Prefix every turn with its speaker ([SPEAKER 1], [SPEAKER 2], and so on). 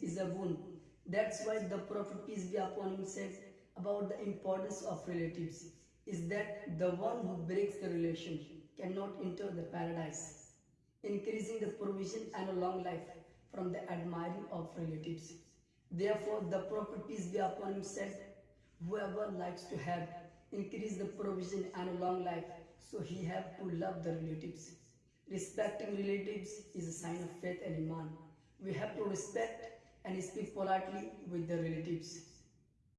[SPEAKER 1] is a boon. That's why the Prophet peace be upon him said about the importance of relatives is that the one who breaks the relation cannot enter the paradise, increasing the provision and a long life from the admiring of relatives. Therefore, the Prophet peace be upon him said, whoever likes to have increase the provision and a long life, so he have to love the relatives. Respecting relatives is a sign of faith and iman. We have to respect and speak politely with the relatives.